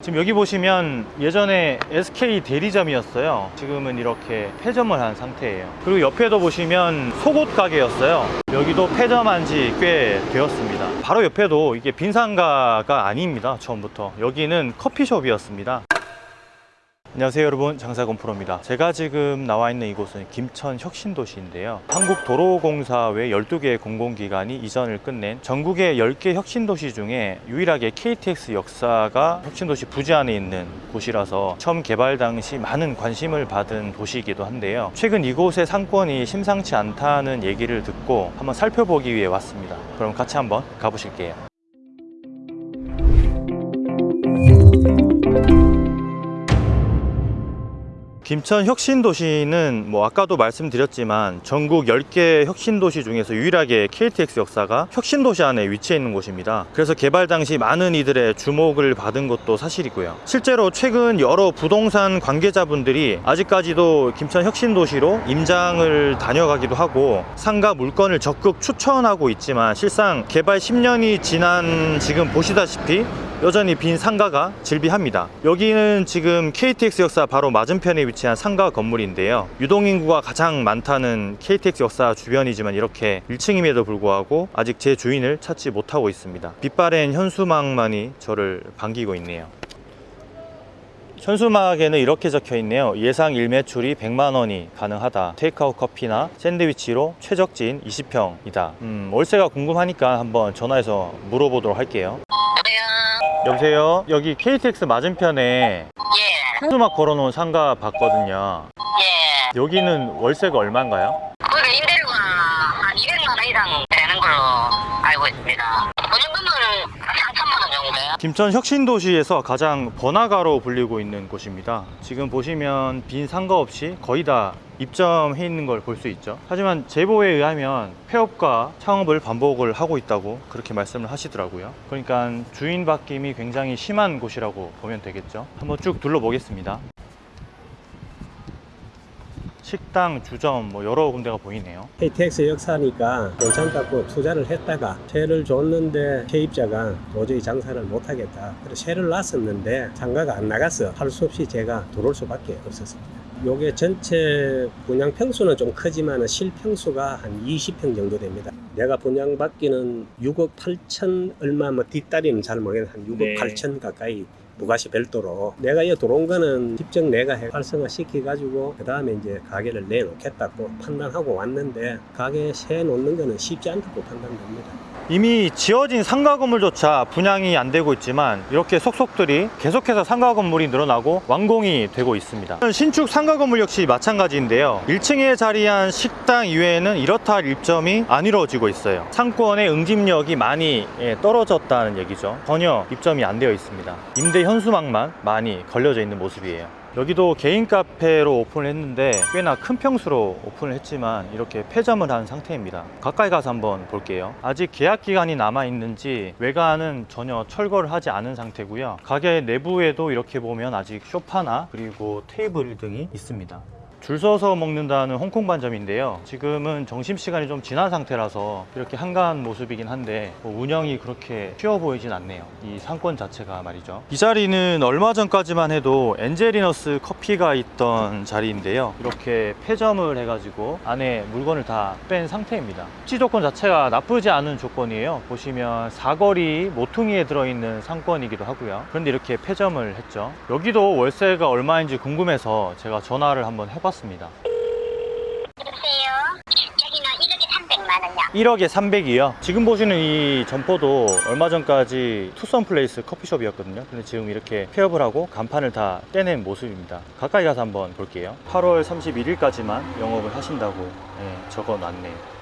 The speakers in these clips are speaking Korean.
지금 여기 보시면 예전에 SK 대리점이었어요. 지금은 이렇게 폐점을 한 상태예요. 그리고 옆에도 보시면 속옷 가게였어요. 여기도 폐점한 지 꽤 되었습니다. 바로 옆에도 이게 빈상가가 아닙니다 처음부터. 여기는 커피숍이었습니다 안녕하세요 여러분. 장사건 프로입니다. 제가 지금 나와 있는 이곳은 김천 혁신도시인데요. 한국도로공사 외 12개의 공공기관이 이전을 끝낸 전국의 10개 혁신도시 중에 유일하게 KTX 역사가 혁신도시 부지 안에 있는 곳이라서 처음 개발 당시 많은 관심을 받은 도시이기도 한데요. 최근 이곳의 상권이 심상치 않다는 얘기를 듣고 한번 살펴보기 위해 왔습니다. 그럼 같이 한번 가보실게요 김천 혁신도시는 뭐 아까도 말씀드렸지만 전국 10개 혁신도시 중에서 유일하게 KTX 역사가 혁신도시 안에 위치해 있는 곳입니다. 그래서 개발 당시 많은 이들의 주목을 받은 것도 사실이고요. 실제로 최근 여러 부동산 관계자분들이 아직까지도 김천 혁신도시로 임장을 다녀가기도 하고 상가 물건을 적극 추천하고 있지만 실상 개발 10년이 지난 지금 보시다시피 여전히 빈 상가가 즐비합니다. 여기는 지금 KTX 역사 바로 맞은편에 위치한 상가 건물인데요. 유동인구가 가장 많다는 KTX 역사 주변이지만 이렇게 1층임에도 불구하고 아직 제 주인을 찾지 못하고 있습니다. 빛바랜 현수막만이 저를 반기고 있네요. 현수막에는 이렇게 적혀 있네요. 예상 일매출이 100만 원이 가능하다. 테이크아웃 커피나 샌드위치로 최적진 20평이다. 음, 월세가 궁금하니까 한번 전화해서 물어보도록 할게요. 여보세요? 여기 KTX 맞은편에 예, 현수막 걸어놓은 상가 봤거든요. 예. 여기는 월세가 얼마인가요? 거기 임대료가 한 200만 원 이상 되는 걸로 알고 있습니다. 보증금은 한 3천만 원 정도요. 김천 혁신도시에서 가장 번화가로 불리고 있는 곳입니다. 지금 보시면 빈 상가 없이 거의 다 입점해 있는 걸 볼 수 있죠. 하지만 제보에 의하면 폐업과 창업을 반복을 하고 있다고 그렇게 말씀을 하시더라고요. 그러니까 주인 바뀜이 굉장히 심한 곳이라고 보면 되겠죠. 한번 쭉 둘러보겠습니다. 식당, 주점 뭐 여러 군데가 보이네요. KTX 역사니까 괜찮다고 투자를 했다가 세를 줬는데 세입자가 도저히 장사를 못하겠다. 그래서 세를 놨었는데 상가가 안 나갔어. 할 수 없이 제가 들어올 수밖에 없었습니다. 요게 전체 분양 평수는 좀 크지만 실평수가 한 20평 정도 됩니다. 내가 분양받기는 6억 8천 얼마 뭐 뒷다리는 잘 모르겠는데 한 6억 네. 8천 가까이 부가시 별도로 내가 이 들어온 거는 직접 내가 해- 활성화 시켜 가지고 그 다음에 이제 가게를 내놓겠다고 판단하고 왔는데 가게 세 놓는 거는 쉽지 않다고 판단됩니다. 이미 지어진 상가 건물조차 분양이 안 되고 있지만 이렇게 속속들이 계속해서 상가 건물이 늘어나고 완공이 되고 있습니다. 신축 상가 건물 역시 마찬가지인데요. 1층에 자리한 식당 이외에는 이렇다 할 입점이 안 이루어지고 있어요. 상권의 응집력이 많이 예, 떨어졌다는 얘기죠. 전혀 입점이 안 되어 있습니다. 임대 현수막만 많이 걸려져 있는 모습이에요. 여기도 개인 카페로 오픈을 했는데 꽤나 큰 평수로 오픈을 했지만 이렇게 폐점을 한 상태입니다. 가까이 가서 한번 볼게요. 아직 계약 기간이 남아 있는지 외관은 전혀 철거를 하지 않은 상태고요. 가게 내부에도 이렇게 보면 아직 쇼파나 그리고 테이블 등이 있습니다 줄 서서 먹는다는 홍콩 반점인데요. 지금은 점심시간이 좀 지난 상태라서 이렇게 한가한 모습이긴 한데 뭐 운영이 그렇게 쉬워 보이진 않네요. 이 상권 자체가 말이죠. 이 자리는 얼마 전까지만 해도 엔젤리너스 커피가 있던 자리인데요. 이렇게 폐점을 해가지고 안에 물건을 다 뺀 상태입니다. 입지 조건 자체가 나쁘지 않은 조건이에요. 보시면 사거리 모퉁이에 들어있는 상권이기도 하고요. 그런데 이렇게 폐점을 했죠. 여기도 월세가 얼마인지 궁금해서 제가 전화를 한번 해봤 습니다 여보세요? 여기는 1억에 300만 원이요. 1억에 300이요. 지금 보시는 이 점포도 얼마 전까지 투썸 플레이스 커피숍이었거든요. 근데 지금 이렇게 폐업을 하고 간판을 다 떼낸 모습입니다. 가까이 가서 한번 볼게요. 8월 31일까지만 영업을 하신다고 네, 적어 놨네요.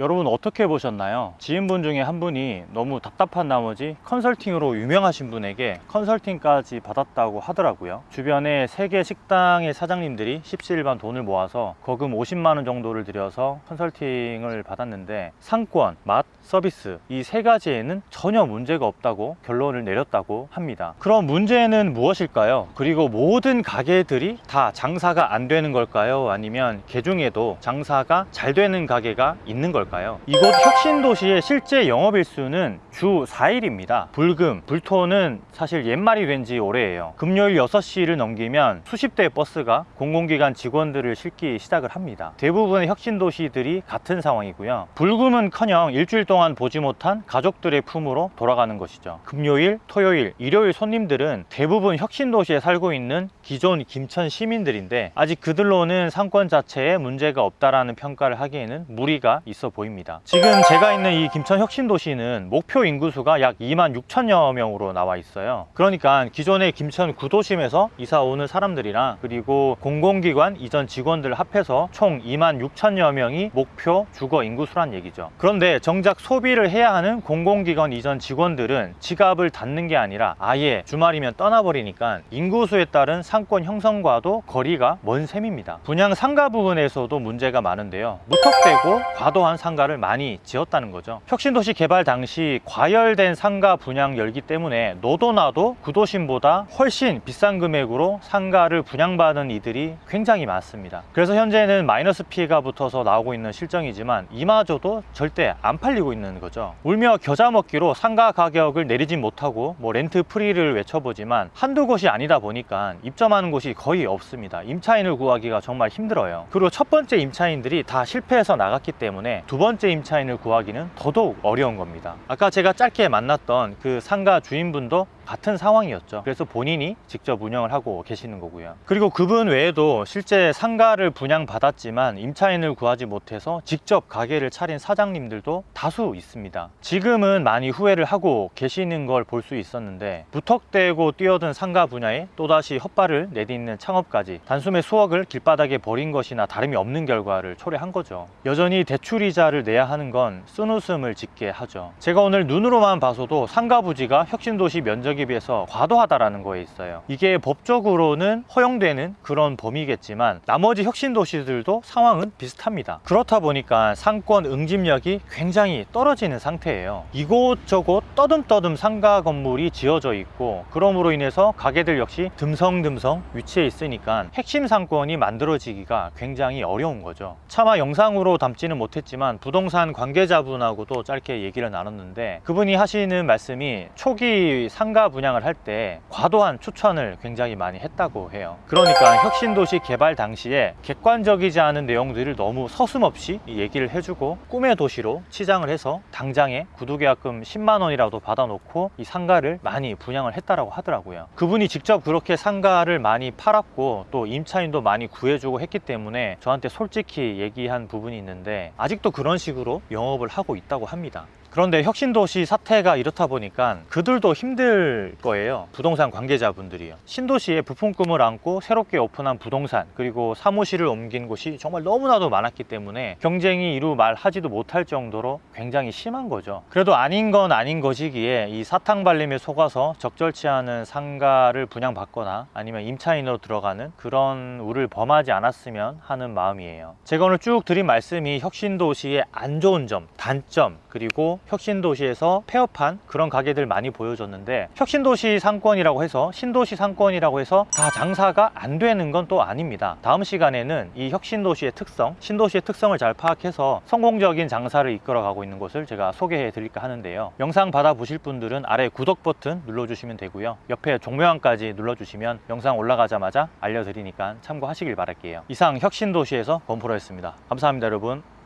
여러분 어떻게 보셨나요? 지인분 중에 한 분이 너무 답답한 나머지 컨설팅으로 유명하신 분에게 컨설팅까지 받았다고 하더라고요. 주변에 세 개 식당의 사장님들이 십시일반 돈을 모아서 거금 50만 원 정도를 들여서 컨설팅을 받았는데 상권, 맛, 서비스 이 세 가지에는 전혀 문제가 없다고 결론을 내렸다고 합니다. 그럼 문제는 무엇일까요? 그리고 모든 가게들이 다 장사가 안 되는 걸까요? 아니면 그 중에도 장사가 잘 되는 가게가 있는 걸까요? 걸까요? 이곳 혁신도시의 실제 영업일수는 주 4일입니다. 불금, 불토는 사실 옛말이 된 지 오래예요. 금요일 6시를 넘기면 수십 대의 버스가 공공기관 직원들을 실기 시작을 합니다. 대부분의 혁신도시들이 같은 상황이고요. 불금은커녕 일주일 동안 보지 못한 가족들의 품으로 돌아가는 것이죠. 금요일, 토요일, 일요일 손님들은 대부분 혁신도시에 살고 있는 기존 김천 시민들인데 아직 그들로는 상권 자체에 문제가 없다라는 평가를 하기에는 무리가 있어 보입니다. 지금 제가 있는 이 김천 혁신도시는 목표 인구수가 약 2만 6천여 명으로 나와 있어요. 그러니까 기존의 김천 구도심에서 이사 오는 사람들이랑 그리고 공공기관 이전 직원들 합해서 총 2만 6천여 명이 목표 주거 인구수란 얘기죠. 그런데 정작 소비를 해야 하는 공공기관 이전 직원들은 지갑을 닫는 게 아니라 아예 주말이면 떠나버리니까 인구수에 따른 상권 형성과도 거리가 먼 셈입니다. 분양 상가 부분에서도 문제가 많은데요. 무턱대고 과도한 상 가를 많이 지었다는 거죠. 혁신도시 개발 당시 과열된 상가 분양 열기 때문에 너도 나도 구도심보다 훨씬 비싼 금액으로 상가를 분양받은 이들이 굉장히 많습니다. 그래서 현재는 마이너스 피해가 붙어서 나오고 있는 실정이지만 이마저도 절대 안 팔리고 있는 거죠. 울며 겨자 먹기로 상가 가격을 내리진 못하고 뭐 렌트 프리를 외쳐보지만 한두 곳이 아니다 보니까 입점하는 곳이 거의 없습니다. 임차인을 구하기가 정말 힘들어요. 그리고 첫 번째 임차인들이 다 실패해서 나갔기 때문에 두 번째 임차인을 구하기는 더더욱 어려운 겁니다. 아까 제가 짧게 만났던 그 상가 주인분도 같은 상황이었죠. 그래서 본인이 직접 운영을 하고 계시는 거고요. 그리고 그분 외에도 실제 상가를 분양받았지만 임차인을 구하지 못해서 직접 가게를 차린 사장님들도 다수 있습니다. 지금은 많이 후회를 하고 계시는 걸 볼 수 있었는데 무턱대고 뛰어든 상가 분야에 또다시 헛발을 내딛는 창업까지 단숨에 수억을 길바닥에 버린 것이나 다름이 없는 결과를 초래한 거죠. 여전히 대출이자를 내야 하는 건 쓴웃음을 짓게 하죠. 제가 오늘 눈으로만 봐서도 상가 부지가 혁신도시 면적 에 비해서 과도하다라는 거에 있어요. 이게 법적으로는 허용되는 그런 범위겠지만 나머지 혁신 도시들도 상황은 비슷합니다. 그렇다 보니까 상권 응집력이 굉장히 떨어지는 상태예요. 이곳저곳 떠듬떠듬 상가 건물이 지어져 있고 그럼으로 인해서 가게들 역시 듬성듬성 위치해 있으니까 핵심 상권이 만들어지기가 굉장히 어려운 거죠. 차마 영상으로 담지는 못했지만 부동산 관계자분하고도 짧게 얘기를 나눴는데 그분이 하시는 말씀이 초기 상가 분양을 할 때 과도한 추천을 굉장히 많이 했다고 해요. 그러니까 혁신도시 개발 당시에 객관적이지 않은 내용들을 너무 서슴없이 얘기를 해주고 꿈의 도시로 치장을 해서 당장에 구두계약금 10만 원이라도 받아놓고 이 상가를 많이 분양을 했다라고 하더라고요. 그분이 직접 그렇게 상가를 많이 팔았고 또 임차인도 많이 구해주고 했기 때문에 저한테 솔직히 얘기한 부분이 있는데 아직도 그런 식으로 영업을 하고 있다고 합니다. 그런데 혁신도시 사태가 이렇다 보니까 그들도 힘들 거예요. 부동산 관계자분들이요. 신도시에 부품 꿈을 안고 새롭게 오픈한 부동산 그리고 사무실을 옮긴 곳이 정말 너무나도 많았기 때문에 경쟁이 이루 말하지도 못할 정도로 굉장히 심한 거죠. 그래도 아닌 건 아닌 것이기에 이 사탕 발림에 속아서 적절치 않은 상가를 분양받거나 아니면 임차인으로 들어가는 그런 우를 범하지 않았으면 하는 마음이에요. 제가 오늘 쭉 드린 말씀이 혁신도시의 안 좋은 점, 단점 그리고 혁신도시에서 폐업한 그런 가게들 많이 보여줬는데 혁신도시 상권이라고 해서 신도시 상권이라고 해서 다 장사가 안 되는 건 또 아닙니다. 다음 시간에는 이 혁신도시의 특성, 신도시의 특성을 잘 파악해서 성공적인 장사를 이끌어 가고 있는 곳을 제가 소개해 드릴까 하는데요. 영상 받아보실 분들은 아래 구독 버튼 눌러주시면 되고요. 옆에 종묘함까지 눌러주시면 영상 올라가자마자 알려드리니까 참고하시길 바랄게요. 이상 혁신도시에서 권프로였습니다. 감사합니다 여러분.